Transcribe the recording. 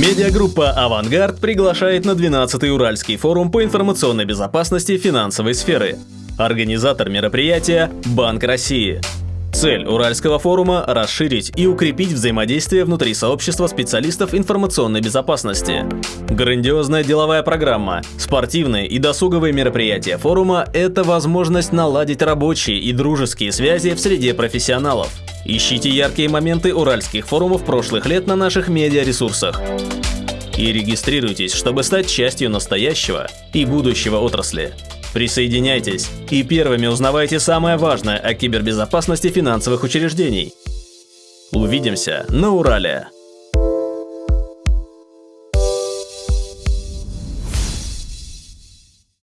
Медиагруппа «Авангард» приглашает на 12-й Уральский форум по информационной безопасности финансовой сферы. Организатор мероприятия – Банк России. Цель Уральского форума – расширить и укрепить взаимодействие внутри сообщества специалистов информационной безопасности. Грандиозная деловая программа, спортивные и досуговые мероприятия форума – это возможность наладить рабочие и дружеские связи в среде профессионалов. Ищите яркие моменты уральских форумов прошлых лет на наших медиаресурсах. И регистрируйтесь, чтобы стать частью настоящего и будущего отрасли. Присоединяйтесь и первыми узнавайте самое важное о кибербезопасности финансовых учреждений. Увидимся на Урале!